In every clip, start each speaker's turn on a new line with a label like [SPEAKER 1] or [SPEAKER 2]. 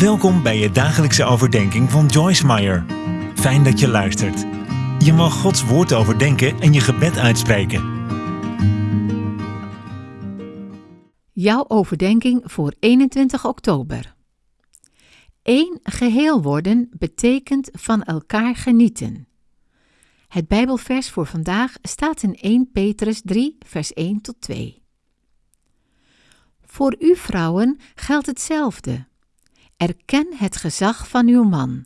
[SPEAKER 1] Welkom bij je dagelijkse overdenking van Joyce Meyer. Fijn dat je luistert. Je mag Gods woord overdenken en je gebed uitspreken.
[SPEAKER 2] Jouw overdenking voor 21 oktober. Eén geheel worden betekent van elkaar genieten. Het Bijbelvers voor vandaag staat in 1 Petrus 3, vers 1 tot 2. Voor u vrouwen geldt hetzelfde. Erken het gezag van uw man.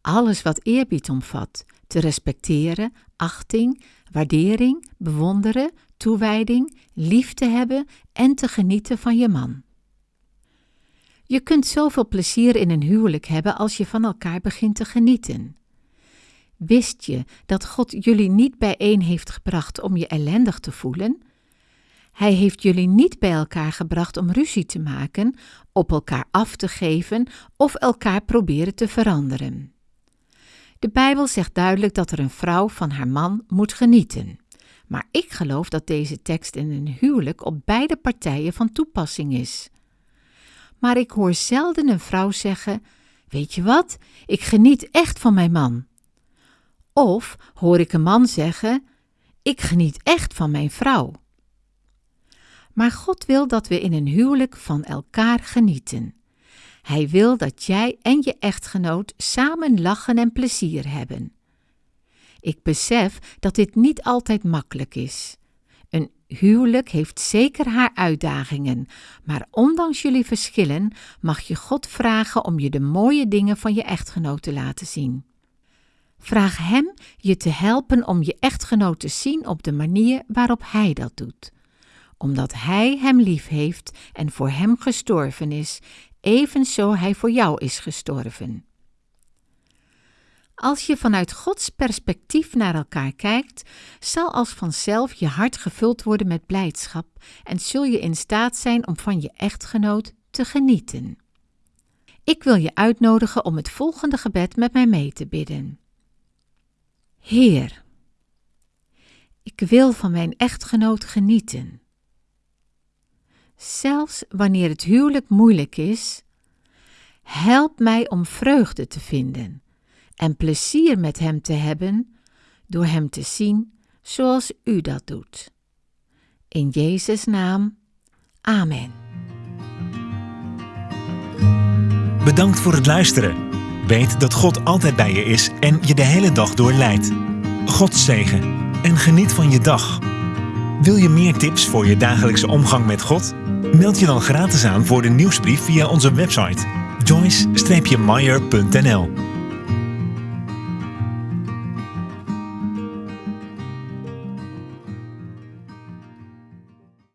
[SPEAKER 2] Alles wat eerbied omvat, te respecteren, achting, waardering, bewonderen, toewijding, lief te hebben en te genieten van je man. Je kunt zoveel plezier in een huwelijk hebben als je van elkaar begint te genieten. Wist je dat God jullie niet bijeen heeft gebracht om je ellendig te voelen? Hij heeft jullie niet bij elkaar gebracht om ruzie te maken, op elkaar af te geven of elkaar proberen te veranderen. De Bijbel zegt duidelijk dat er een vrouw van haar man moet genieten. Maar ik geloof dat deze tekst in een huwelijk op beide partijen van toepassing is. Maar ik hoor zelden een vrouw zeggen: Weet je wat, ik geniet echt van mijn man. Of hoor ik een man zeggen: Ik geniet echt van mijn vrouw. Maar God wil dat we in een huwelijk van elkaar genieten. Hij wil dat jij en je echtgenoot samen lachen en plezier hebben. Ik besef dat dit niet altijd makkelijk is. Een huwelijk heeft zeker haar uitdagingen, maar ondanks jullie verschillen mag je God vragen om je de mooie dingen van je echtgenoot te laten zien. Vraag Hem je te helpen om je echtgenoot te zien op de manier waarop Hij dat doet omdat Hij hem lief heeft en voor hem gestorven is, evenzo Hij voor jou is gestorven. Als je vanuit Gods perspectief naar elkaar kijkt, zal als vanzelf je hart gevuld worden met blijdschap en zul je in staat zijn om van je echtgenoot te genieten. Ik wil je uitnodigen om het volgende gebed met mij mee te bidden. Heer, ik wil van mijn echtgenoot genieten. Zelfs wanneer het huwelijk moeilijk is, help mij om vreugde te vinden en plezier met Hem te hebben door Hem te zien zoals U dat doet. In Jezus' naam, Amen.
[SPEAKER 1] Bedankt voor het luisteren. Weet dat God altijd bij je is en je de hele dag door leidt. God zegen en geniet van je dag. Wil je meer tips voor je dagelijkse omgang met God? Meld je dan gratis aan voor de nieuwsbrief via onze website joyce-meyer.nl